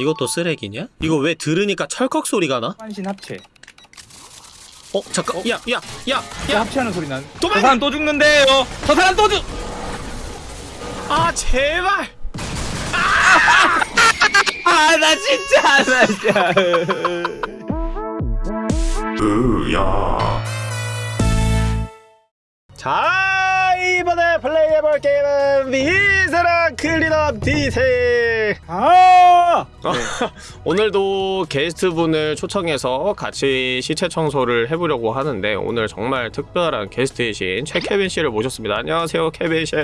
이것도 쓰레기냐? 이거 왜 들으니까 철컥 소리가 나? 환신 합체. 어 잠깐 야야야 야, 야! 합체하는 소리 난. 도망가! 저 사람 또 죽는데요. 저 사람 또 죽. 아 제발! 아, 나 진짜, 나 진짜. 자 이번에 플레이해볼 게임은 Viscera Cleanup Detail 아! 오늘도 게스트분을 초청해서 같이 시체 청소를 해보려고 하는데 오늘 정말 특별한 게스트이신 최케빈 씨를 모셨습니다 안녕하세요 케빈 씨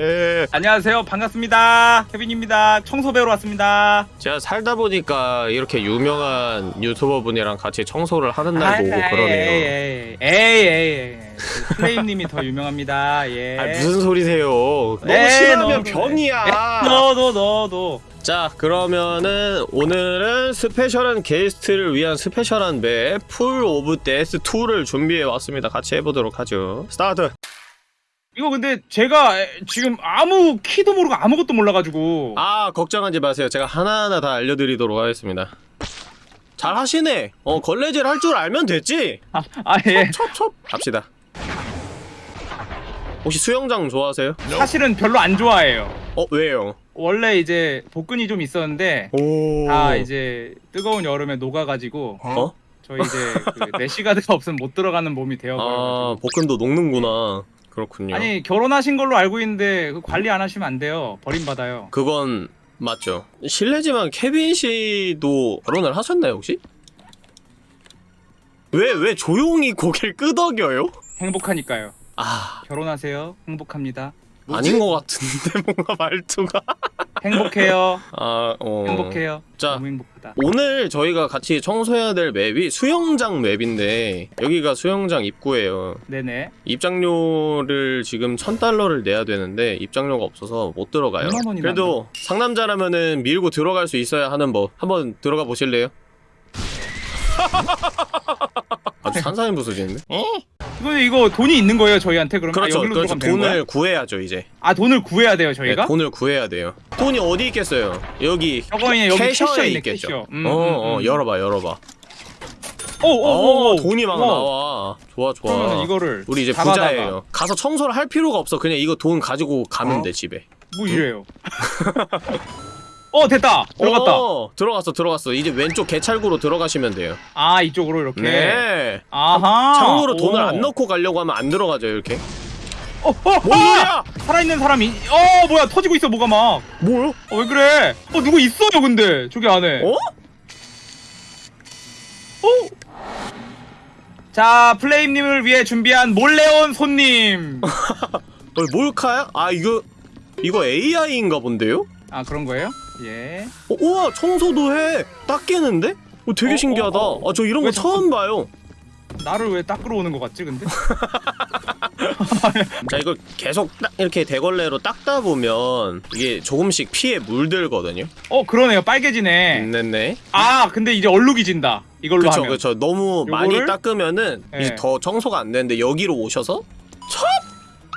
안녕하세요. 반갑습니다. 케빈입니다. 청소 배우러 왔습니다. 제가 살다 보니까 이렇게 유명한 유튜버 분이랑 같이 청소를 하는 날 아, 보고 그러네요 에이, 에이, 에이, 에이. 플레임님이 더 유명합니다. 예. 아 무슨 소리세요 너무 네, 싫어하면 너도, 병이야 너도, 너도. 자 그러면은 오늘은 special한 게스트를 위한 special한 맵 Pool of Death 2를 준비해 왔습니다 같이 해보도록 하죠 스타트 이거 근데 제가 에, 지금 아무 키도 모르고 아무것도 몰라가지고. 아 걱정하지 마세요 제가 하나하나 다 알려드리도록 하겠습니다 잘 하시네 어 걸레질 할 줄 알면 됐지 아, 아 예. 첩첩 갑시다 혹시 수영장 좋아하세요? 사실은 별로 안 좋아해요. 어 왜요? 원래 이제 복근이 좀 있었는데 오. 다 이제 뜨거운 여름에 녹아가지고 어? 저희 이제 그 메시가드가 없으면 못 들어가는 몸이 아 되어가지고. 복근도 녹는구나. 그렇군요. 아니 결혼하신 걸로 알고 있는데 그 관리 안 하시면 안 돼요. 버림받아요. 그건 맞죠. 실례지만 케빈 씨도 결혼을 하셨나요 혹시? 왜 왜 조용히 고개를 끄덕여요? 행복하니까요. 아. 결혼하세요. 행복합니다 아닌 것 같은데 뭔가 말투가. 행복해요 아 어. 행복해요 자. 너무 행복하다 오늘 저희가 같이 청소해야 될 맵이 수영장 맵인데 여기가 수영장 입구예요. 네네 입장료를 지금 천 달러를 내야 되는데 입장료가 없어서 못 들어가요. 그래도 상남자라면은 밀고 들어갈 수 있어야 하는 법. 한번 들어가 보실래요? 아주 산산이 부서지는데? 이거 이거 돈이 있는 거예요 저희한테 그럼 그렇죠. 아, 그렇죠. 돈을 구해야죠 이제. 아 돈을 구해야 돼요 저희가? 네, 돈을 구해야 돼요. 돈이 어디 있겠어요? 여기 있네 여기 캐셔에 캐셔 있네 있겠죠. 캐셔 음, 어, 어, 음, 음. 열어봐, 열어봐. 오오오 어, 돈이 막 나와. 좋아, 좋아. 이거를 우리 이제 잡아다가 부자예요. 가서 청소를 할 필요가 없어. 그냥 이거 돈 가지고 가면 어? 돼 집에. 뭐 이래요 어 됐다 들어갔다 어, 들어갔어, 들어갔어. 이제 왼쪽 개찰구로 들어가시면 돼요. 아 이쪽으로 이렇게 네. 아하 창으로 오. 돈을 안 넣고 가려고 하면 안 들어가죠 이렇게. 어, 어, 뭔 아! 소리야? 살아있는 사람이 어 뭐야 터지고 있어 뭐가 막 뭐요? 어, 왜 그래 어 누구 있어요 근데 저기 안에 어? 어? 자 플레임님을 위해 준비한 몰래 온 손님 어, 몰카야? 아 이거 이거 AI인가 본데요? 아 그런 거예요? 예 어, 우와 청소도 해. 닦이는데? 어, 되게 어, 신기하다. 어, 어. 아 저 이런 거 처음 봐요. 나를 왜 닦으러 오는 것 같지 근데? 자 이거 계속 딱 이렇게 대걸레로 닦다 보면 이게 조금씩 피에 물들거든요. 어 그러네요 빨개지네 네네. 아 근데 이제 얼룩이 진다 이걸로 그쵸 하면 그쵸. 너무 많이 요거를? 닦으면은 네. 이제 더 청소가 안 되는데 여기로 오셔서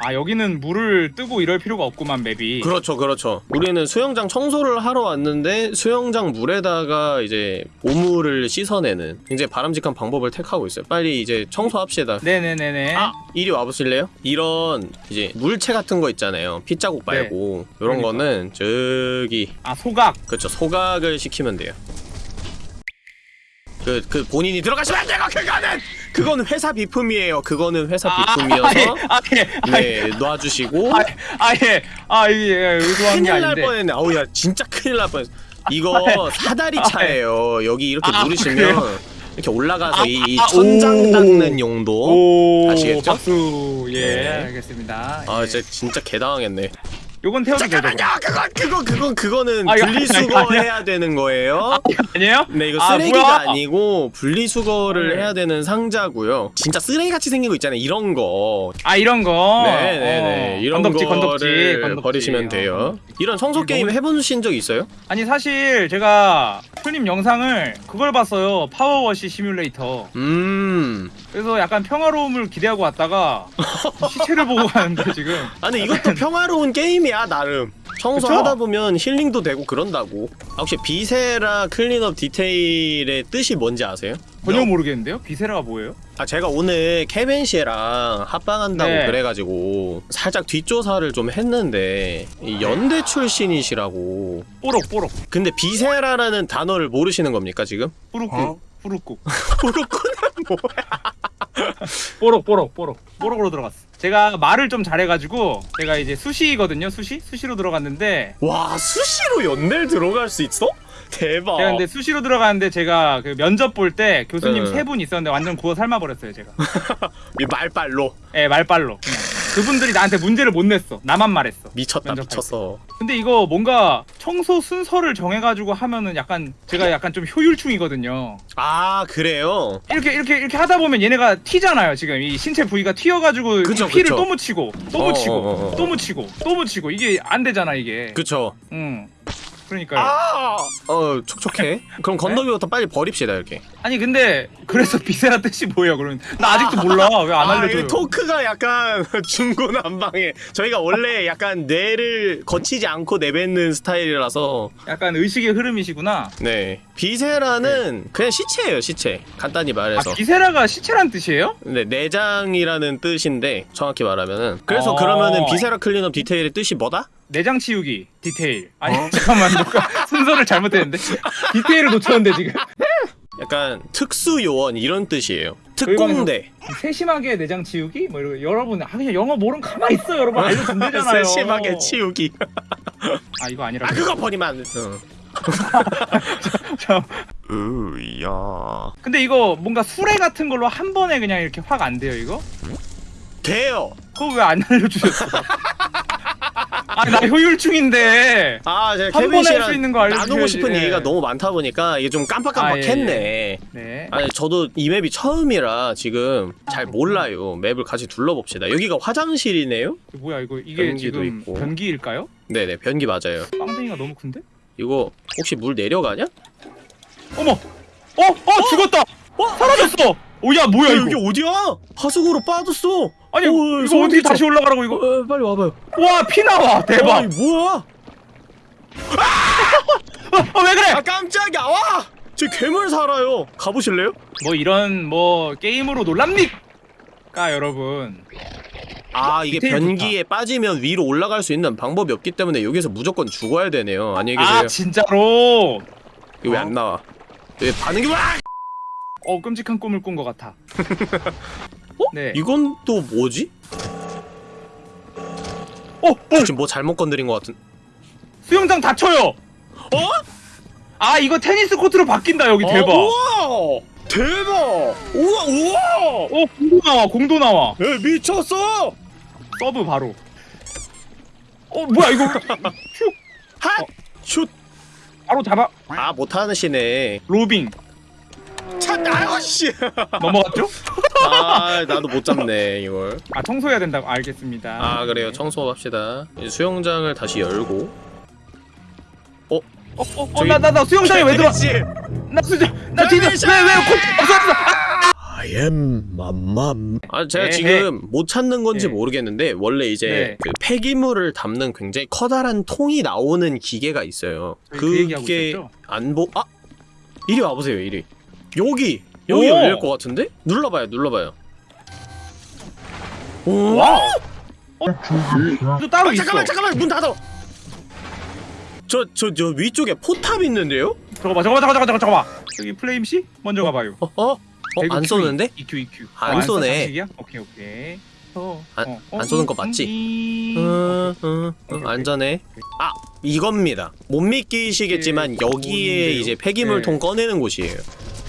아 여기는 물을 뜨고 이럴 필요가 없구만 맵이 그렇죠 그렇죠. 우리는 수영장 청소를 하러 왔는데 수영장 물에다가 이제 오물을 씻어내는 굉장히 바람직한 방법을 택하고 있어요. 빨리 이제 청소합시다. 네네네네 아 이리 와보실래요? 이런 이제 물체 같은 거 있잖아요 핏자국 말고 이런 네. 그러니까. 거는 저기 아 소각 그쵸 소각을 시키면 돼요 그, 그 본인이 들어가시면 안 되고 그거는! 그거는 회사 비품이에요. 그거는 회사 비품이어서 아예. 네 놔주시고. 아예. 아예 의도한 게 큰일 날 뻔했네. 아우 야 진짜 큰일 날 뻔했어. 이거 사다리 차예요. 여기 이렇게 아, 누르시면 그래요? 이렇게 올라가서 아, 이, 이 아, 천장 오. 닦는 용도 오 아시겠죠? 박수. 예 네. 알겠습니다. 아 예. 진짜 진짜 개당하겠네 요건 태워도 되죠 잠깐만요. 그건 그건 그건 그거는 아, 이거 분리수거 아니, 아니, 해야? 되는 거예요. 아니에요? 네 이거 아, 쓰레기가 뭐야? 아, 니고 분리수거를 네. 해야 되는 상자고요. 진짜 쓰레기 같이 생긴 거 있잖아요 이런 거. 아 이런 거? 네네네. 어. 이런 건덕지 거를 건덕지 건덕지. 버리시면 어, 돼요. 이런 청소 게임 너무- 해보신 적 있어요? 아니 사실 제가 풀님 영상을 그걸 봤어요. 파워워시 시뮬레이터. 음. 그래서 약간 평화로움을 기대하고 왔다가 시체를 보고 가는데 지금. 아니 이것도 평화로운 게임이 야 나름. 청소하다 보면 힐링도 되고 그런다고. 아, 혹시 Viscera Cleanup Detail의 뜻이 뭔지 아세요? 전혀 모르겠는데요? Viscera가 뭐예요? 아 제가 오늘 케벤 씨랑 합방한다고 네. 그래가지고 살짝 뒷조사를 좀 했는데 이 연대 출신이시라고. 뽀록 뽀록. 근데 Viscera라는 단어를 모르시는 겁니까 지금? 뿌룩국 뿌룩국 뽀록꾸는 뽀록 뽀록 뽀록. 뽀록으로 들어갔어 제가 말을 좀 잘해가지고 제가 이제 수시거든요 수시? 수시로 들어갔는데 와 수시로 연대를 들어갈 수 있어? 대박 제가 근데 수시로 들어가는데 제가 그 면접 볼 때 교수님 네. 세분 있었는데 완전 구워 삶아버렸어요 제가 이 말빨로 예 말빨로 그분들이 나한테 문제를 못 냈어. 나만 말했어. 미쳤다 미쳤어. 근데 이거 뭔가 청소 순서를 정해가지고 하면은 약간 제가 약간 좀 효율충이거든요. 아 그래요? 이렇게 이렇게 이렇게 하다 보면 얘네가 튀잖아요 지금. 이 신체 부위가 튀어가지고 그쵸, 이 피를 그쵸. 또 묻히고 또 어, 묻히고 어, 어, 어. 또 묻히고 또 묻히고. 이게 안 되잖아 이게. 그쵸. 응 그러니까요. 아! 어 촉촉해? 그럼 건더기부터 빨리 버립시다 이렇게. 아니 근데 그래서 Viscera 뜻이 뭐예요 그러면? 나 아직도 몰라. 왜 안 아, 알려줘요? 이 토크가 약간 중구난방해 저희가 원래 약간 뇌를 거치지 않고 내뱉는 스타일이라서. 약간 의식의 흐름이시구나. 네 Viscera는 그냥 시체예요 시체. 간단히 말해서. 아 Viscera가 시체란 뜻이에요? 네, 내장이라는 뜻인데 정확히 말하면은. 그래서 어. 그러면은 Viscera Cleanup Detail의 뜻이 뭐다? 내장 치우기 디테일. 아니 어? 잠깐만 뭔가 순서를 잘못했는데? 디테일을 놓쳤는데 지금. 약간 특수 요원 이런 뜻이에요. 특공대. 세심하게 내장 치우기? 뭐 이런 여러분 아 그냥 영어 모르면 가만 있어 여러분. 알려준대잖아요. 세심하게 치우기. 아 이거 아니라 아 그거 버리면 안 돼. 어. 참. 으야 근데 이거 뭔가 수레 같은 걸로 한 번에 그냥 이렇게 확 안 돼요 이거? 돼요 그거 왜 안 알려주셨어? 아나 효율충인데 아 제가 한 번에 할수 씨랑 있는 거 알려주셔야지. 나누고 싶은 예. 얘기가 너무 많다 보니까 이게 좀 깜빡깜빡했네 네 아니 저도 이 맵이 처음이라 지금 잘 몰라요 맵을 같이 둘러봅시다 여기가 화장실이네요? 뭐야 이거 이게 변기도 지금 있고. 변기일까요? 네네 변기 맞아요 빵댕이가 너무 큰데? 이거 혹시 물 내려가냐? 어머! 어! 어! 죽었다! 사라졌어! 오야 뭐야 야, 이거 여기 어디야? 하수구로 빠졌어 아니 어, 이거 어떻게. 다시 올라가라고 이거 어, 빨리 와봐요 와 피 나와 대박 아니 뭐야 어, 왜 그래 아 깜짝이야 와! 저 괴물 살아요 가보실래요? 뭐 이런 뭐 게임으로 놀랍니까 여러분 아 이게 변기에 빠지면 위로 올라갈 수 있는 방법이 없기 때문에 여기서 무조건 죽어야 되네요 안녕히 계세요 아 진짜로 이거 왜안 나와 왜 반응이 와! 어 끔찍한 꿈을 꾼 것 같아 네 이건 또 뭐지? 어! 어! 지금 뭐 잘못 건드린 것 같은 수영장 닫혀요 어? 아 이거 테니스 코트로 바뀐다 여기 어, 대박 우와! 대박! 우와 우와! 어 공도 나와 공도 나와 에 미쳤어! 서브 바로 어 뭐야 이거 슉 핫! 슛! 바로 잡아 아 못하시네 로빙 차 아유 씨! 넘어갔죠? 아 나도 못 잡네 이걸 아 청소해야 된다고 알겠습니다 아 그래요 청소합시다 이제 수영장을 다시 열고 어 어 어 나 나 나 수영장에 왜 들어 씨나 수영 나 뒤에 대리샷! 왜왜 없어 없어 I am 맘맘 아 제가 에헤. 지금 못 찾는 건지 네. 모르겠는데 원래 이제 네. 그 폐기물을 담는 굉장히 커다란 통이 나오는 기계가 있어요 그 그게 있었죠? 안보 아 이리 와보세요 이리 여기 여기 오! 열릴 것 같은데 눌러봐요 눌러봐요 오 와우 어? 또 따로 아, 있어 잠깐만 잠깐만 문 닫아 저 저 저 위쪽에 포탑 있는데요 저거 봐 저거 봐 저거 봐 저거 봐 여기 플레임 씨 먼저 가봐요 어 어? 어, 안 쏘는데? 이거 이거 안 어, 쏘네. 쏘 장식이야? 오케이 오케이 어, 안- 어, 안 어, 쏘는 거 음, 맞지? 음, 응, 응, 응, 오케이, 안전해. 아 이겁니다. 못 믿기시겠지만 이게 여기에? 이제 폐기물통 네. 꺼내는 곳이에요.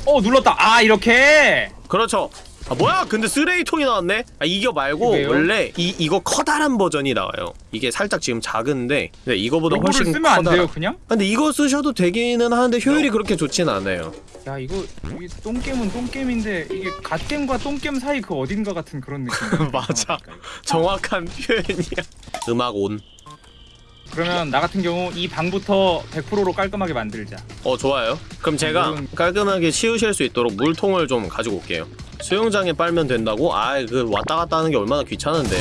어 눌렀다 아 이렇게 그렇죠. 아 뭐야? 근데 쓰레기통이 나왔네. 아 이거 말고 이게요? 원래 이 이거 커다란 버전이 나와요. 이게 살짝 지금 작은데 근데 이거보다 훨씬 쓰면 안 커다란. 돼요 그냥? 근데 이거 쓰셔도 되기는 하는데 효율이 그렇게 좋진 않아요. 야 이거 이게 똥겜은 똥겜인데 이게 갓겜과 똥겜 사이 그 어딘가 같은 그런 느낌 맞아. 정확한 표현이야. 음악 온. 그러면 나 같은 경우 이 방부터 100%로 깔끔하게 만들자 어 좋아요. 그럼 제가 물은- 깔끔하게 치우실 수 있도록 물통을 좀 가지고 올게요. 수영장에 빨면 된다고? 아 그 왔다 갔다 하는 게 얼마나 귀찮은데.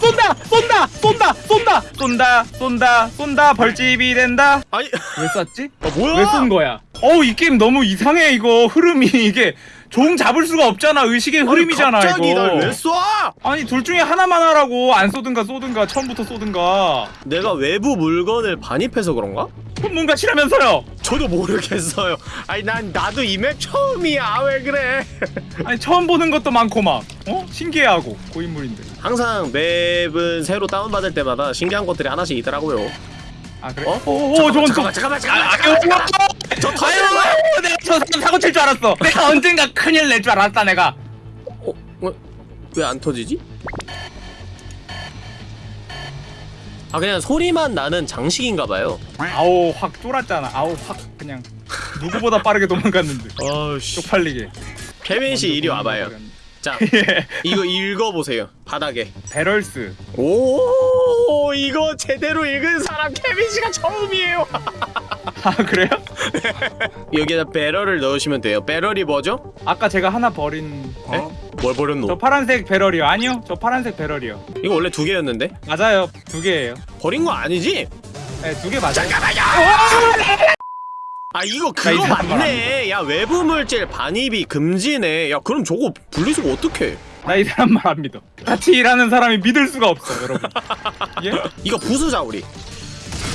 쏜다! 쏜다! 쏜다 쏜다 쏜다 쏜다 쏜다 쏜다 벌집이 된다 아니 왜 쐈지? 아, 뭐야 왜 쏜 거야? 어우 이 게임 너무 이상해 이거 흐름이 이게 종 잡을 수가 없잖아 의식의 흐름이잖아 갑자기 이거 날왜 쏴? 아니 둘 중에 하나만 하라고 안 쏘든가 쏘든가 처음부터 쏘든가 내가 외부 물건을 반입해서 그런가? 그건 뭔가 치라면서요 저도 모르겠어요. 아니 난 나도 이 맵 처음이야. 왜 그래? 아니 처음 보는 것도 많고 막 어? 신기해하고 고인물인데 항상 맵은 새로 다운받을 때마다 신기한 것들이 하나씩 있더라고요. 아 그래? 어? 오오 잠깐만, 저건 잠깐만, 또 잠깐만, 아, 잠깐만, 아, 잠깐만. 아, 저 터지는. 아유, 내가 저 사람 사고 칠 줄 알았어. 내가 언젠가 큰일 낼 줄 알았다 내가. 어? 왜 안 터지지? 아 그냥 소리만 나는 장식인가 봐요. 아우 확 쫄았잖아. 아우 확 그냥 누구보다 빠르게 도망갔는데 아씨. 쪽팔리게. 케빈 씨 이리 와봐요. 자, 예. 이거 읽어보세요. 바닥에. 배럴스. 오, 이거 제대로 읽은 사람 케빈 씨가 처음이에요. 아 그래요? 여기다 배럴을 넣으시면 돼요. 배럴이 뭐죠? 아까 제가 하나 버린. 에? 뭘 버렸노? 저 파란색 배럴이요. 아니요, 저 파란색 배럴이요. 이거 원래 두 개였는데 맞아요. 두 개예요. 버린 거 아니지? 네, 두 개 맞아요. 잠깐만요. 아 이거 그거 맞네. 야 외부 물질 반입이 금지네. 야 그럼 저거 분리수거 어떡해? 나 이 사람 말 안 믿어. 같이 일하는 사람이 믿을 수가 없어, 여러분. 예? 이거 부수자 우리.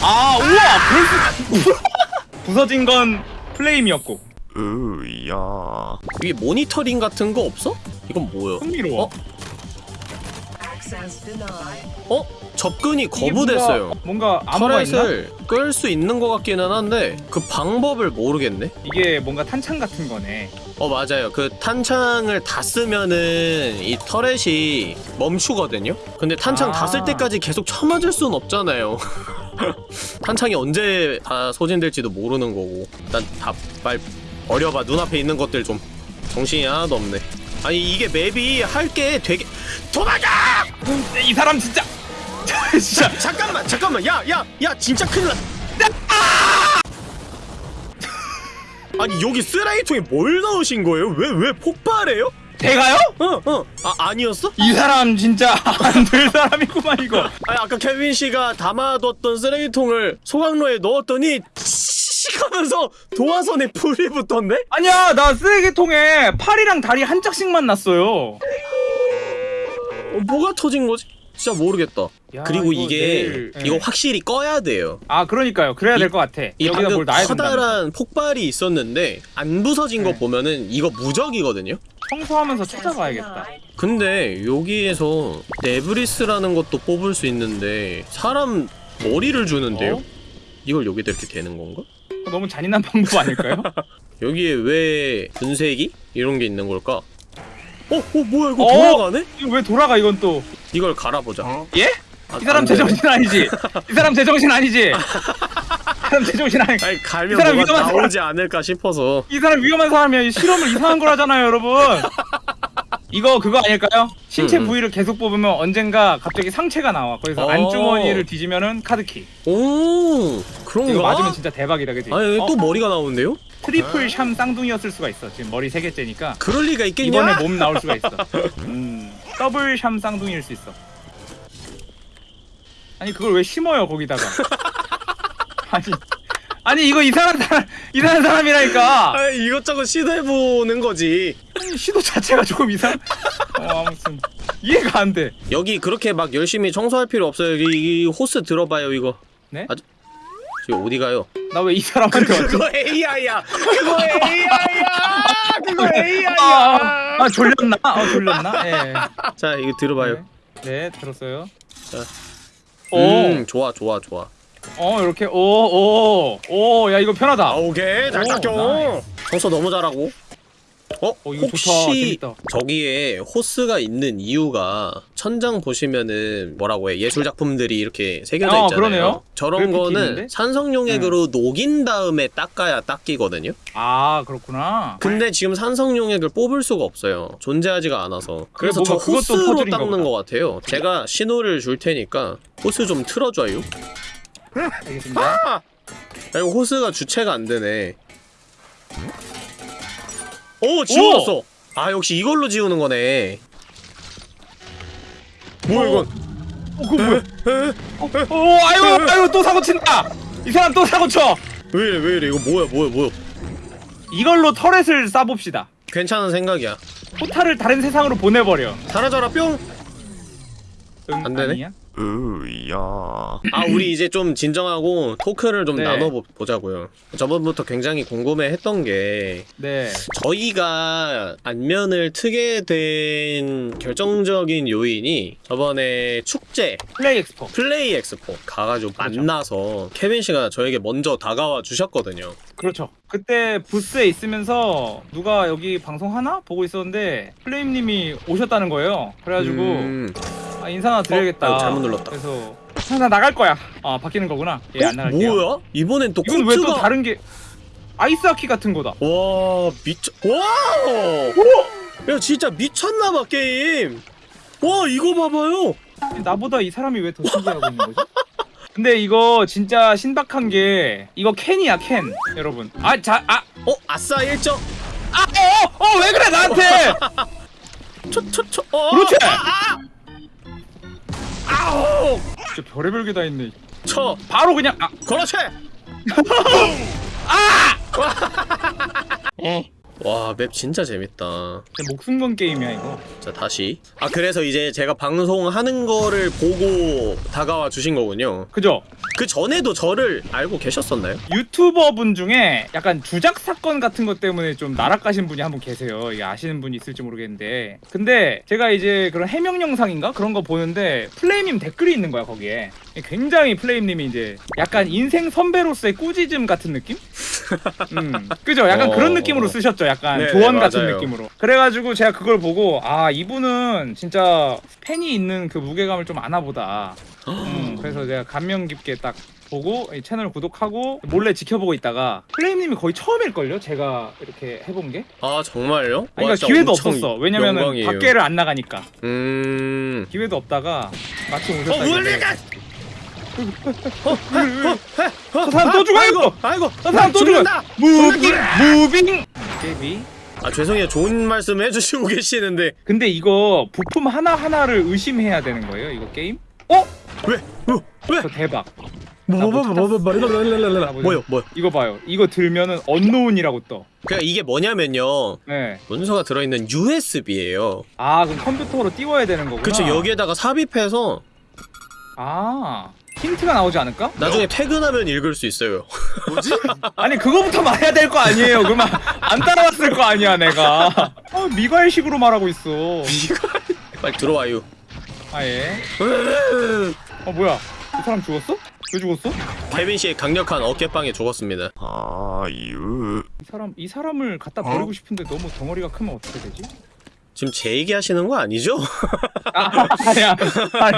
아 우와 그럴 수. 부서진 건 플레임이었고. 으야. 이게 모니터링 같은 거 없어? 이건 뭐야? 흥미로워. 어? 어? 접근이 거부됐어요. 뭔가, 뭔가? 터렛을 끌 수 있는 것 같기는 한데 그 방법을 모르겠네. 이게 뭔가 탄창 같은 거네. 어 맞아요. 그 탄창을 다 쓰면은 이 터렛이 멈추거든요. 근데 탄창 다쓸 아. 때까지 계속 쳐맞을 순 없잖아요. 탄창이 언제 다 소진될지도 모르는 거고. 일단 다빨 어려봐. 눈앞에 있는 것들 좀 정신이 하나도 없네. 아니 이게 맵이 할 게 되게 도망가! 이 사람 진짜 진짜 잠깐만 잠깐만 야야 야 진짜 큰일 났 아니 여기 쓰레기통에 뭘 넣으신 거예요? 왜 왜 폭발해요? 제가요? 어 어 아 아니었어? 이 사람 진짜 안 될 사람이구만 이거. 아니 아까 케빈 씨가 담아뒀던 쓰레기통을 소각로에 넣었더니 씩 하면서 도화선에 불이 붙던데? 아니야 나 쓰레기통에 팔이랑 다리 한 짝씩만 났어요. 어, 뭐가 터진 거지? 진짜 모르겠다. 야, 그리고 이거 이게 내일- 이거 네. 확실히 꺼야 돼요. 아 그러니까요. 그래야 이- 될것 같아. 이 여기다 방금 뭘 놔야 된다. 커다란 폭발이 있었는데 안 부서진 거 네. 보면은 이거 무적이거든요. 청소하면서 찾아봐야겠다. 근데 여기에서 네브리스라는 것도 뽑을 수 있는데 사람 머리를 주는데요? 어? 이걸 여기다 이렇게 되는 건가? 너무 잔인한 방법 아닐까요? 여기에 왜 분쇄기 이런 게 있는 걸까? 어, 어 뭐야 이거 어? 돌아가네? 이거 왜 돌아가 이건 또? 이걸 갈아보자. 예? 아, 이 사람 안 돼. 제정신 아니지? 이 사람 제정신 아니지? 이 사람 제정신 아니. 아니 갈면 이 사람 뭐가 위험한 나오지 않을까 싶어서. 이 사람 위험한 사람이야. 이 실험을 이상한 걸 하잖아요, 여러분. 이거 그거 아닐까요? 신체 음, 음. 부위를 계속 뽑으면 언젠가 갑자기 상체가 나와. 거기서 어. 안주머니를 뒤지면은 카드키. 오 그런가? 이거 맞으면 진짜 대박이다, 그지? 아니 어? 또 머리가 나오는데요? 트리플 샴 쌍둥이였을 수가 있어. 지금 머리 세 개째니까 그럴 리가 있겠냐? 이번에 몸 나올 수가 있어. 음, 더블 샴 쌍둥이일 수 있어. 아니 그걸 왜 심어요 거기다가? 아니 아니 이거 이상한 사람 이상한 사람이라니까. 아 이것저것 시도해보는 거지. 아니, 시도 자체가 조금 이상. 어 아무튼 이해가 안 돼. 여기 그렇게 막 열심히 청소할 필요 없어요. 이, 이 호스 들어봐요 이거. 네? 아, 지금 어디 가요? 나 왜 이 사람한테 왔지? 그거 AI야. 그거 AI야. 그거 AI야. 아, 아 졸렸나? 아 졸렸나? 예. 자 이거 들어봐요. 네, 네 들었어요. 자. 오, 음 좋아 좋아 좋아. 어 이렇게 오 오 오 야 이거 편하다. 아 오케이 잘 오, 닦여. nice. 청소 너무 잘하고. 어? 어, 혹시 좋다. 저기에 호스가 있는 이유가 천장 보시면은 뭐라고 해 예술 작품들이 이렇게 새겨져 어, 있잖아요. 그러네요. 저런 거는 있는데? 네. 산성용액으로 녹인 다음에 닦아야 닦이거든요. 아 그렇구나. 근데 지금 산성용액을 뽑을 수가 없어요. 존재하지가 않아서. 그래서 저 호스로 닦는. 것 같아요. 제가 신호를 줄 테니까 호스 좀 틀어줘요. 알겠습니다. 아, 이거 호스가 주체가 안 되네. 오 지워졌어. 아 역시 이걸로 지우는 거네. 뭐야 어. 이건? 어, 그거 뭐야? 어, 어, 아유, 아유, 또 사고 친다. 이 사람 또 사고 쳐. 왜 이래 왜 이래 이거 뭐야 뭐야 뭐야 이걸로 터렛을 쏴봅시다. 괜찮은 생각이야 포탈을 다른 세상으로 보내버려. 사라져라 뿅! 응, 안 되네? 아니야? 으야. 아 우리 이제 좀 진정하고 토크를 좀 네. 나눠보자고요 저번부터 굉장히 궁금해했던 게 네. 저희가 안면을 트게 된 결정적인 요인이 저번에 축제 플레이 엑스포. 플레이 엑스포 가가지고 그렇죠. 만나서 케빈 씨가 저에게 먼저 다가와 주셨거든요 그렇죠. 그때 부스에 있으면서 누가 여기 방송 하나 보고 있었는데 플레임님이 오셨다는 거예요. 그래가지고 음. 아, 인사 하나 드려야겠다. 어, 아유, 잘못 눌렀다. 그래서 아, 나 나갈 거야. 아 바뀌는 거구나. 예, 안 어? 나갈게요. 뭐야? 이번엔 또 이건 왜또 코트가 다른 게 아이스하키 같은 거다. 와 미쳐 와! 야 진짜 미쳤나봐 게임 와 이거 봐봐요 나보다 이 사람이 왜 더 신기하고 있는 거지? 근데 이거 진짜 신박한 게 이거 캔이야 캔 여러분 아 자아아어어 어? 아싸 1점 왜 그래 나한테 초초초 어, 그렇지 아 우 진짜 별의별 게 다 있네. 쳐! 바로 그냥 아 그렇지 와 맵 진짜 재밌다 목숨 건 게임이야 이거 자 다시 아 그래서 이제 제가 방송하는 거를 보고 다가와 주신 거군요 그죠 그 전에도 저를 알고 계셨었나요? 유튜버 분 중에 약간 주작 사건 같은 것 때문에 좀 날아가신 분이 한 분 계세요. 이게 아시는 분이 있을지 모르겠는데. 근데 제가 이제 그런 해명 영상인가 그런 거 보는데 플레임님 댓글이 있는 거야 거기에. 굉장히 플레임님이 이제 약간 인생 선배로서의 꾸짖음 같은 느낌? 음, 그죠? 약간 어. 그런 느낌으로 쓰셨죠. 약간 네네, 조언 같은 맞아요. 느낌으로. 그래가지고 제가 그걸 보고 아 이분은 진짜 팬이 있는 그 무게감을 좀 아나 보다. 음, 그래서 제가 감명 깊게 딱 보고 이 채널 구독하고 몰래 지켜보고 있다가 플레임님이 거의 처음일걸요? 제가 이렇게 해본 게? 아 정말요? 아니, 와, 그러니까 진짜 기회도 없었어. 왜냐면은 영광이에요. 밖에를 안 나가니까 음... 기회도 없다가 마침 오셨다. 어 저 사람 또 죽어요! 아이고 아이고 저 사람 또 죽어요! 죽는다! moving moving 케빈. 아 죄송해요 좋은 말씀 해주시고 계시는데 근데 이거 부품 하나 하나를 의심해야 되는 거예요? 이거 게임? 어? 왜? 어? 왜? 저 대박. 뭐뭐뭐뭐뭐뭐뭐뭐뭐뭐 뭐요 뭐요 이거 봐요. 이거 들면은 unknown이라고 떠. 그러니까 이게 뭐냐면요 네. 문서가 들어있는 USB예요 아 그럼 컴퓨터로 띄워야 되는 거구나. 그쵸 여기에다가 삽입해서 아 힌트가 나오지 않을까? 나중에 퇴근하면 읽을 수 있어요 아니 그거부터 말해야 될 거 아니에요. 그만 안 따라왔을 거 아니야 내가. 어, 미괄식으로 말하고 있어. 빨리 들어와요 아예. 어 뭐야? 이 사람 죽었어? 왜 죽었어? 케빈 씨의 강력한 어깨빵에 죽었습니다 아유. 이 사람 이 사람을 갖다 버리고 싶은데 너무 덩어리가 크면 어떻게 되지? 지금 제 얘기하시는 거 아니죠? 아 아니야. 아니,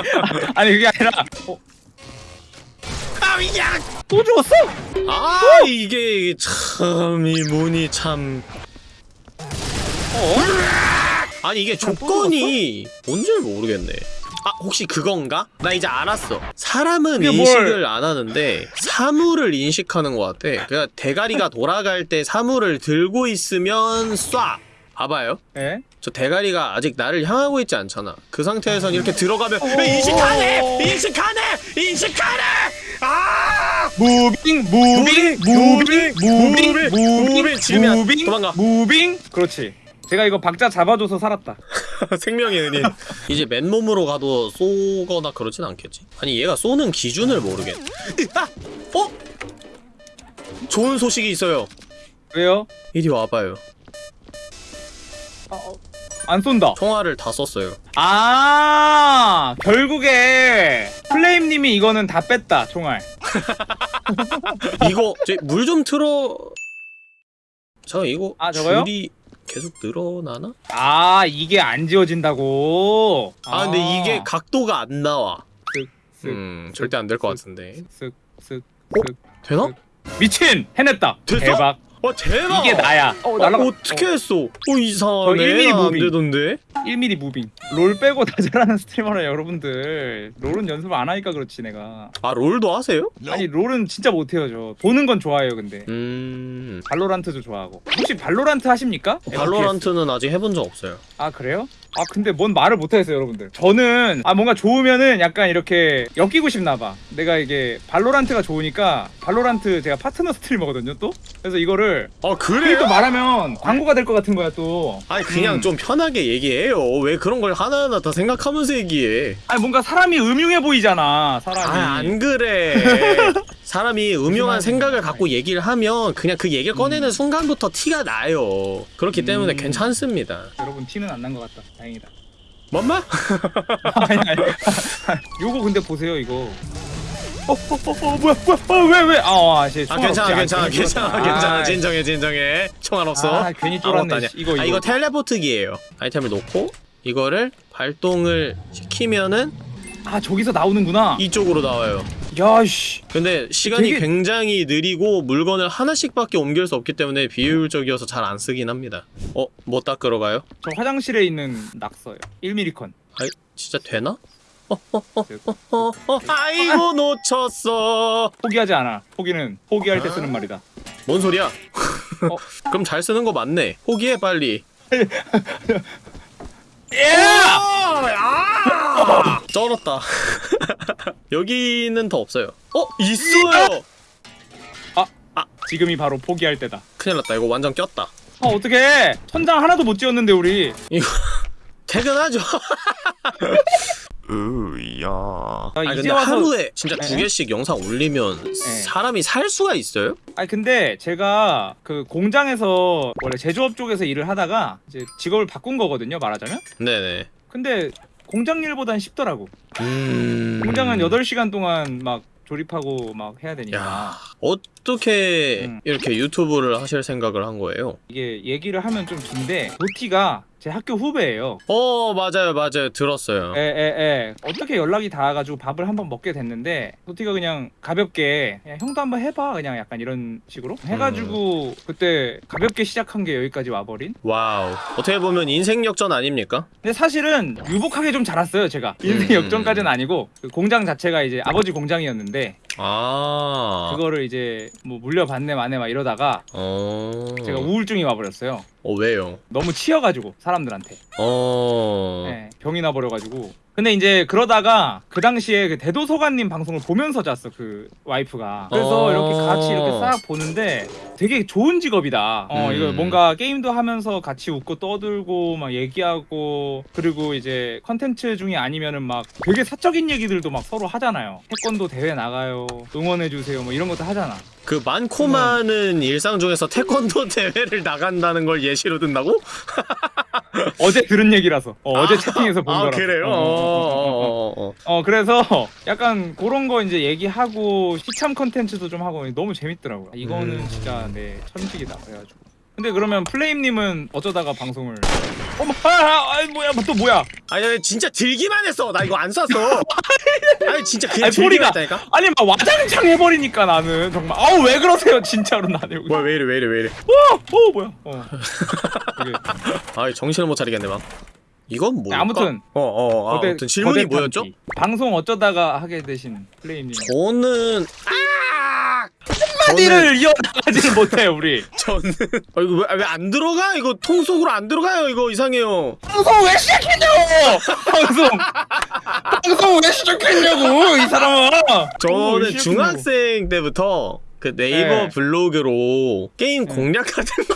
아니 그게 아니라. 어, 아위야! 또 죽었어? 아 이게 참 이 문이 참 어? 아니 이게 조건이 뭔지 모르겠네. 아 혹시 그건가? 나 이제 알았어. 사람은 그게 뭘- 인식을 안 하는데 사물을 인식하는 것 같아. 그냥 대가리가 돌아갈 때 사물을 들고 있으면 쏴. 봐봐요. 예? 저 대가리가 아직 나를 향하고 있지 않잖아. 그 상태에선 이렇게 들어가면 인식하네, 인식하네, 인식하네. 아! moving moving moving moving moving, moving moving 지르면 moving 도망가. moving 그렇지. 제가 이거 박자 잡아줘서 살았다. 생명의 은인. 이제 맨몸으로 가도 쏘거나 그러진 않겠지. 아니 얘가 쏘는 기준을 모르겠네. 아! 어? 좋은 소식이 있어요. 왜요? 이리 와봐요. 안 쏜다. 총알을 다 썼어요. 아 결국에 플레임님이 이거는 다 뺐다 총알. 이거 물 좀 틀어. 저 이거 아, 저거요? 줄이 계속 늘어나나? 아 이게 안 지워진다고. 아, 근데 이게 각도가 안 나와. 쓱 쓱 음 절대 안 될 것 같은데. 쓱쓱 어? 되나? 미친 해냈다. 됐어? 대박. 와 대박. 이게 나야. 어 어, 날아가. 어떻게 했어? 어 이상하네. 저 1mm 안 moving. 되던데. 1mm moving. 롤 빼고 다 잘하는 스트리머라 여러분들. 롤은 연습 안 하니까 그렇지 내가. 아 롤도 하세요? 아니 롤은 진짜 못해요 저. 보는 건 좋아해요 근데. 음. 발로란트도 좋아하고. 혹시 발로란트 하십니까? FPS? 발로란트는 아직 해본 적 없어요. 아 그래요? 아 근데 뭔 말을 못하겠어요 여러분들 저는 아 뭔가 좋으면은 약간 이렇게 엮이고 싶나봐 내가 이게 발로란트가 좋으니까 발로란트 제가 파트너 스트리머거든요 또 그래서 이거를 아 괜히 또 말하면 광고가 될 것 같은 거야 또 아니 그냥 음. 좀 편하게 얘기해요. 왜 그런 걸 하나하나 다 생각하면서 얘기해? 아니 뭔가 사람이 음흉해 보이잖아 사람이 아 안 그래. 사람이 음흉한 생각을. 갖고 얘기를 하면 그냥 그 얘기를 꺼내는 순간부터 티가 나요. 그렇기 때문에 음. 괜찮습니다. 여러분 티는 안 난 것 같다 다행이다 뭔 말? 아니 아니 요거 근데 보세요 이거 어, 어, 어, 어, 뭐야, 뭐야, 어, 왜, 왜? 아, 어, 아, 씨, 아 괜찮아. 괜찮아 괜찮아. 괜찮아 아, 진정해 진정해 총알 없어 아, 괜히 쫄았네. 아니야. 씨. 이거, 아 이거. 이거 텔레포트기예요 아이템을 놓고 이거를 발동을 시키면은 아, 저기서 나오는구나. 이쪽으로 나와요 야, 씨. 근데 시간이 되게- 굉장히 느리고 물건을 하나씩밖에 옮길 수 없기 때문에 비효율적이어서 잘 안 쓰긴 합니다 어? 뭐 닦으러 가요? 저 화장실에 있는 낙서요. 1ml 아이 진짜 되나? 어, 어, 어, 아이고 놓쳤어 포기하지 않아. 포기는 포기할 때 쓰는 말이다. 뭔 소리야? 어. 그럼 잘 쓰는 거 맞네 포기해 빨리 예! 아! 쩔었다. 여기는 더 없어요. 어? 있어요! 지금이 바로 포기할 때다. 큰일 났다. 이거 완전 꼈다. 아, 어떡해. 천장 하나도 못 지었는데 우리. 이거 퇴근하죠. 으야. 아, 근데 와서 하루에 진짜 네. 두 개씩 영상 올리면 사람이 살 수가 있어요? 아니 근데 제가 그 공장에서 원래 제조업 쪽에서 일을 하다가 이제 직업을 바꾼 거거든요, 말하자면. 네네. 근데 공장 일보단 쉽더라고. 음... 공장은 8시간 동안 막 조립하고 막 해야 되니까. 야 어떻게 음. 이렇게 유튜브를 하실 생각을 한 거예요? 이게 얘기를 하면 좀 긴데 도티가 제 학교 후배예요. 어 맞아요 맞아요 들었어요. 에에에 어떻게 연락이 닿아가지고 밥을 한번 먹게 됐는데 도티가 그냥 가볍게 그냥 형도 한번 해봐 그냥 약간 이런 식으로 해가지고 그때 가볍게 시작한 게 여기까지 와버린. 와우 어떻게 보면 인생 역전 아닙니까? 근데 사실은 유복하게 좀 자랐어요 제가 인생 음. 역전까지는 아니고 그 공장 자체가 이제 아버지 공장이었는데 아 그거를 이제 뭐 물려받네 마네 막 이러다가 어... 제가 우울증이 와버렸어요. 어 왜요? 너무 치여가지고 사람들한테. 어... 네, 병이 나버려가지고. 근데 이제 그러다가 그 당시에 그 대도서관님 방송을 보면서 잤어 그 와이프가. 그래서 어. 이렇게 같이 이렇게 싹 보는데 되게 좋은 직업이다. 어 음. 이거 뭔가 게임도 하면서 같이 웃고 떠들고 막 얘기하고 그리고 이제 컨텐츠 중에 아니면은 막 되게 사적인 얘기들도 막 서로 하잖아요. 태권도 대회 나가요. 응원해 주세요. 뭐 이런 것도 하잖아. 그 많고 많은 일상 중에서 태권도 대회를 나간다는 걸 예시로 든다고? 어제 들은 얘기라서. 어, 제 채팅에서 본 아 거라서. 그래요? 어, 어, 어, 어, 어. 어, 어, 어. 어 그래서 약간 그런 거 이제 얘기하고 시참 컨텐츠도 좀 하고 너무 재밌더라고요. 이거는 음. 진짜 내 천직이다 그래가지고. 근데 그러면 플레임님은 어쩌다가 방송을? 어머, 아, 아, 아 뭐야, 또 뭐야? 아니 아니, 진짜 들기만 했어 나 이거 안 쐈어 아니 진짜 그냥 아니, 들기만 소리가- 했다니까? 아니 막 와장창 해버리니까 나는 정말. 아우 왜 그러세요, 진짜로 나는. 뭐야 왜 이래 왜 이래 왜 이래 어, 어 뭐야? 어. 아 정신을 못 차리겠네 막 이건 뭐야? 아무튼 어어 아, 거대- 아무튼 질문이 뭐였죠? 방송 어쩌다가 하게 되신 플레임님. 저는 아 저는 한마디를 이어나가지를 못해 우리. 저는 아 이거 왜안 들어가 이거 통 속으로 안 들어가요 이거 이상해요 방송 왜 시작했냐고! 방송! 방송 왜 시작했냐고! 이 사람아! 저는. 중학생 때부터 그 네이버 네. 블로그로 게임 네. 공략 같은 거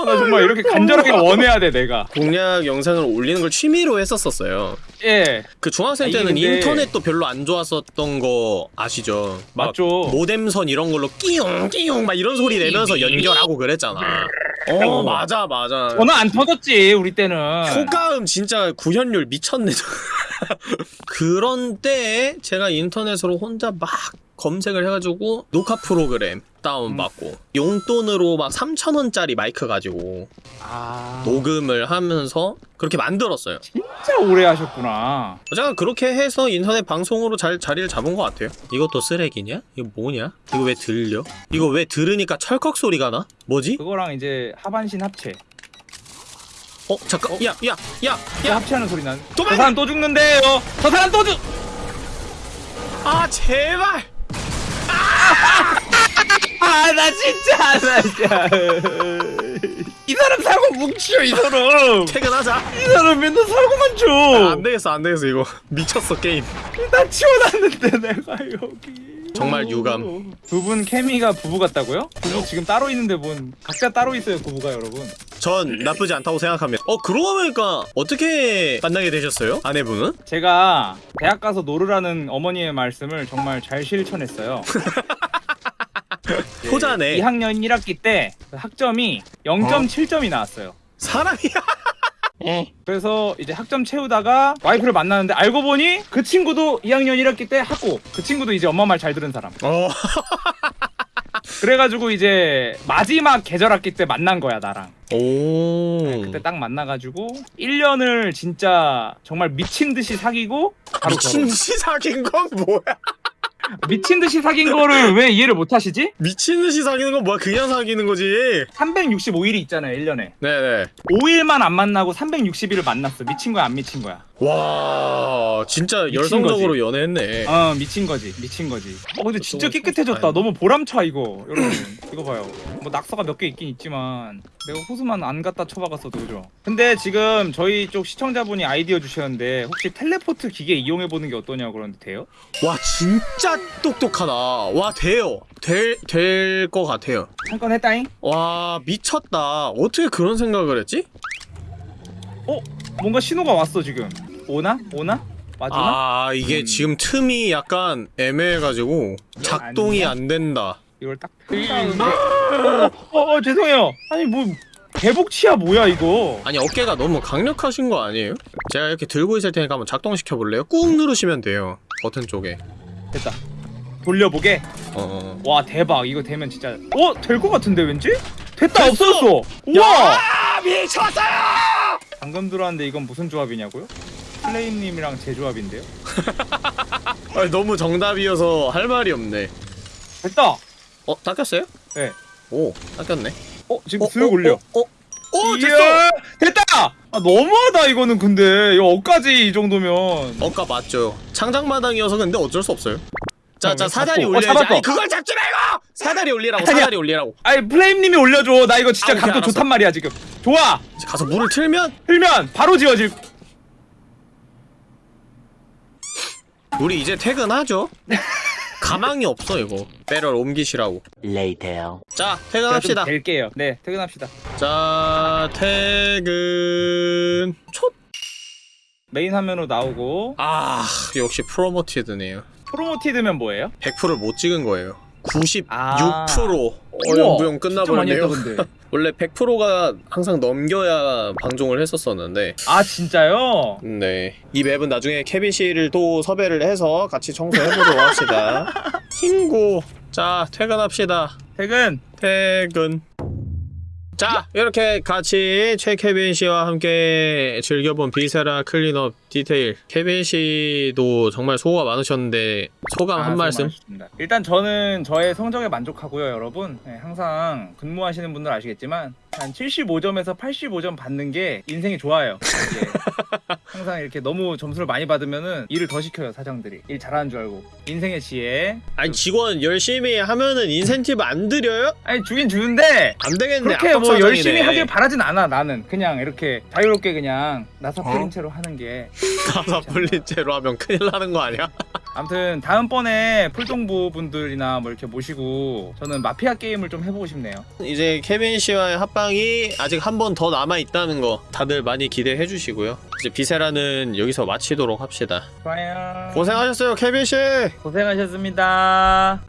어, 나 정말 이렇게 간절하게 원해야 돼 내가. 공략 영상을 올리는 걸 취미로 했었었어요. 예. 그 중학생 아, 때는 근데- 인터넷도 별로 안 좋았었던 거 아시죠? 막 맞죠. 모뎀선 이런 걸로 끼용 끼용 막 이런 소리 내면서 연결하고 그랬잖아. 어 맞아 맞아. 저는 안 터졌지 우리 때는. 효과음 진짜 구현율 미쳤네. 그런 때에 제가 인터넷으로 혼자 막 검색을 해가지고 녹화 프로그램 다운 받고 용돈으로 막 3,000원짜리 마이크 가지고 아. 녹음을 하면서 그렇게 만들었어요. 진짜 오래 하셨구나. 제가 그렇게 해서 인터넷 방송으로 잘 자리를 잡은 것 같아요. 이것도 쓰레기냐? 이거 뭐냐? 이거 왜 들려? 이거 왜 들으니까 철컥 소리가 나? 뭐지? 그거랑 이제 하반신 합체. 어 잠깐, 야, 야, 야, 야, 야, 합체하는 소리 난. 도망가! 저 사람 또 죽는데요. 저 사람 또 죽. 아 제발! 아! 아나 진짜 나 진짜 이 사람 사고 뭉치요 이 사람 퇴근하자 이 사람 맨날 사고만 아, 줘. 안 되겠어 안 되겠어 이거 미쳤어 게임 나 치워놨는데 내가 여기. 정말 유감. 두 분 케미가 부부 같다고요? 부부 지금 따로 있는데 뭔 각자 따로 있어요 부부가 여러분. 전 나쁘지 않다고 생각합니다 어 그러고 보니까 어떻게 만나게 되셨어요? 아내분은? 제가 대학 가서 노르라는 어머니의 말씀을 정말 잘 실천했어요. 효자네 2학년 1학기 때그 학점이 0.7점이 나왔어요. 사람이야 그래서 이제 학점 채우다가 와이프를 만나는데 알고 보니 그 친구도 2학년 1학기 때 학고 그 친구도 이제 엄마 말 잘 들은 사람. 어 그래가지고 이제 마지막 계절 학기 때 만난 거야 나랑. 오. 그때 딱 만나가지고 1년을 진짜 정말 미친 듯이 사귀고 미친. 듯이 사귄 건 뭐야? 미친 듯이 사귄 거를 왜 이해를 못 하시지? 미친 듯이 사귀는 건 뭐야? 그냥 사귀는 거지. 365일이 있잖아요 1년에. 네네. 5일만 안 만나고 360일을 만났어. 미친 거야 안 미친 거야? 와, 진짜 열성적으로 연애했네. 어 미친 거지 미친 거지. 어 근데 진짜 깨끗해졌다. 너무 보람차 이거 여러분 이거 봐요. 뭐 낙서가 몇 개 있긴 있지만 내가 호수만 안 갖다 쳐박았어도 그죠. 근데 지금 저희 쪽 시청자분이 아이디어 주셨는데 혹시 텔레포트 기계 이용해 보는 게 어떠냐고 그러는데 돼요? 와, 진짜 똑똑하다. 와, 돼요. 될, 될것 같아요. 잠깐 했다잉. 와, 미쳤다. 어떻게 그런 생각을 했지? 어 뭔가 신호가 왔어 지금. 오나 오나 맞으나? 아, 이게 음. 지금 틈이 약간 애매해가지고 작동이? 안 된다. 이걸 딱 펼쳤는데 어, 어, 어, 죄송해요 아니 뭐 개복치야 뭐야 이거 아니, 어깨가 너무 강력하신 거 아니에요? 제가 이렇게 들고 있을 테니까 한번 작동시켜 볼래요? 꾹 누르시면 돼요. 버튼 쪽에. 됐다 돌려보게 어. 와 대박 이거 되면 진짜 어? 될 것 같은데 왠지? 됐다 없어졌어 우와 아, 미쳤어요! 방금 들어왔는데 이건 무슨 조합이냐고요? 플레임님이랑 제 조합인데요 아니, 너무 정답이어서 할 말이 없네. 됐다 어, 닦였어요? 네. 오, 닦였네. 어 지금 어, 슥 올려 어, 어, 어, 이야, 됐어! 됐다 아 너무하다 이거는 근데 이거 억까지 이 정도면 어까 맞죠. 창작마당이어서 근데 어쩔 수 없어요. 자, 자, 사다리 잡고- 어, 올려야지. 아니, 그걸 잡지 말고! 사다리 올리라고, 아니야. 사다리 올리라고. 아니 플레임님이 올려줘 나 이거 진짜 아, 각도. 좋단 말이야 지금 좋아 가서 물을 틀면 틀면 바로 지워질 우리 이제 퇴근하죠. 가망이 없어 이거. 배럴 옮기시라고. Later. 자, 퇴근합시다. 뵐게요. 네, 퇴근합시다. 자, 퇴근. 촛. 메인 화면으로 나오고 아, 역시 promoted네요. promoted면 뭐예요? 100%를 못 찍은 거예요. 96% 아. 어영부영 끝나버렸네요. 원래 100%가 항상 넘겨야 방종을 했었었는데 아 진짜요? 네. 이 맵은 나중에 케빈 씨를 또 섭외를 해서 같이 청소해보도록 합시다. 친구. 자, 퇴근합시다. 퇴근. 퇴근. 자, 이렇게 같이 최 케빈 씨와 함께 즐겨본 Viscera Cleanup Detail. 케빈 씨도 정말 수고가 많으셨는데 소감 아, 한 말씀. 많으셨습니다. 일단 저는 저의 성적에 만족하고요, 여러분. 네, 항상 근무하시는 분들 아시겠지만 한 75점에서 85점 받는 게 인생이 좋아요. 이게 항상 이렇게 너무 점수를 많이 받으면은 일을 더 시켜요, 사장들이. 일 잘하는 줄 알고. 인생의 지혜. 아니 직원 열심히 하면은 인센티브 안 드려요? 아니 주긴 주는데 안 되겠네. 그렇게 박사장이네. 열심히 하길 바라진 않아 나는 그냥 이렇게 자유롭게 그냥 나사 어? 풀린 채로 하는 게 나사 풀린 채로 하면 큰일 나는 거 아니야? 아무튼 다음번에 풀동부 분들이나 뭐 이렇게 모시고 저는 마피아 게임을 좀 해보고 싶네요 이제 케빈 씨와의 합방이 아직 한 번 더 남아 있다는 거 다들 많이 기대해 주시고요. 이제 Viscera는 여기서 마치도록 합시다. 좋아요 고생하셨어요, 케빈 씨. 고생하셨습니다